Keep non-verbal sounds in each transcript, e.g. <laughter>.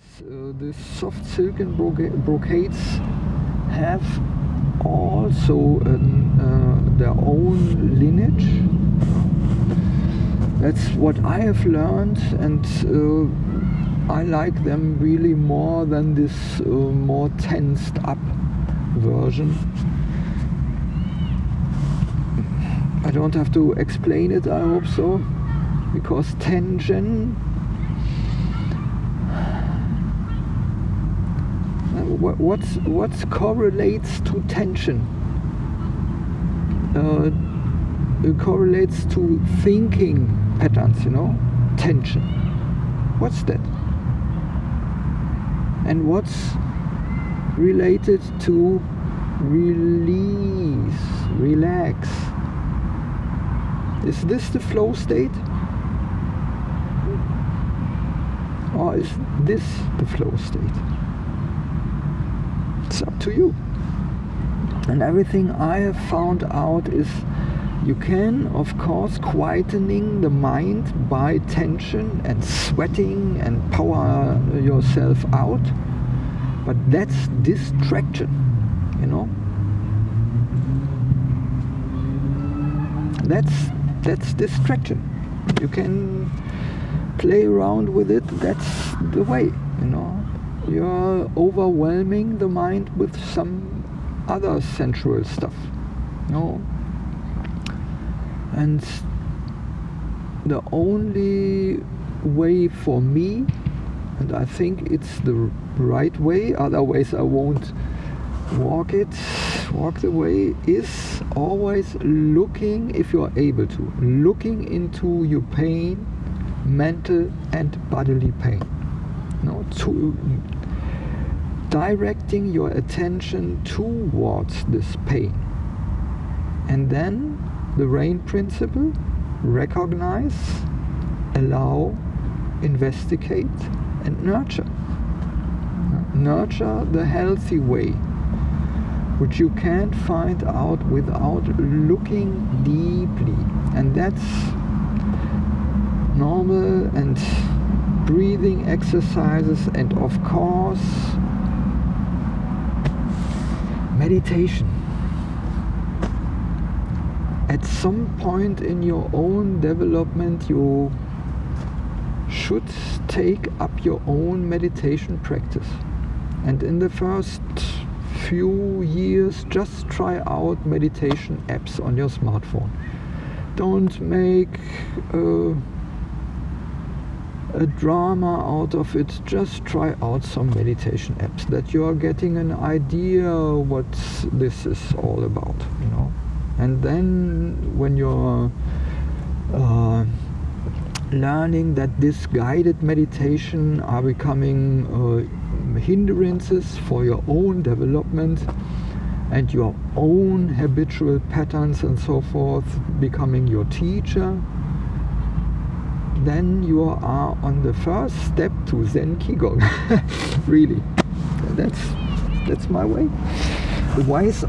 Uh, the soft silken broca brocades have also an, uh, their own lineage. That's what I have learned, and uh, I like them really more than this uh, more tensed up version. I don't have to explain it, I hope so, because tension what what's, what correlates to tension? Uh, correlates to thinking patterns, you know, tension. What's that? And what's related to release, relax? Is this the flow state? Or is this the flow state? It's up to you. And everything I have found out is you can, of course, quietening the mind by tension and sweating and power yourself out. But that's distraction, you know? That's that's distraction. You can play around with it. That's the way, you know. You're overwhelming the mind with some other sensual stuff. Know? And the only way for me, and I think it's the right way, otherwise I won't walk it walk the way is always looking if you are able to looking into your pain mental and bodily pain no to directing your attention towards this pain. And then the rain principle recognize allow investigate and nurture. Nurture the healthy way which you can't find out without looking deeply. And that's normal and breathing exercises and of course meditation. At some point in your own development you should take up your own meditation practice. And in the first few years just try out meditation apps on your smartphone. Don't make a, a drama out of it just try out some meditation apps that you are getting an idea what this is all about you know? And then when you're uh, learning that this guided meditation are becoming uh, hindrances for your own development and your own habitual patterns and so forth becoming your teacher then you are on the first step to Zen Qigong. <laughs> Really. That's that's my way. Wise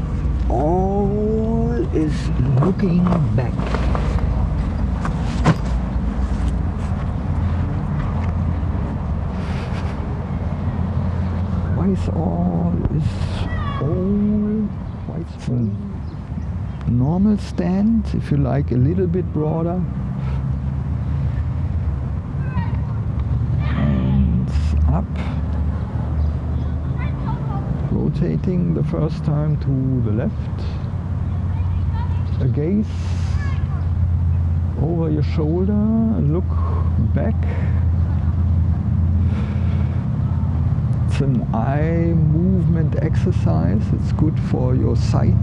Owl is looking back? Is all is all quite normal stand if you like a little bit broader and up rotating the first time to the left a gaze over your shoulder look back it's an eye movement exercise. It's good for your sight.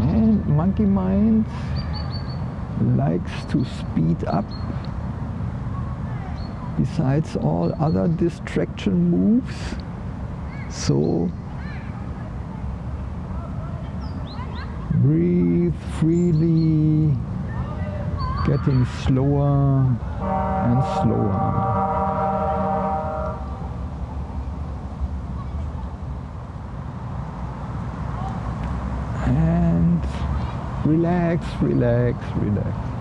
And monkey mind likes to speed up besides all other distraction moves. So breathe freely, getting slower and slower. and relax, relax, relax.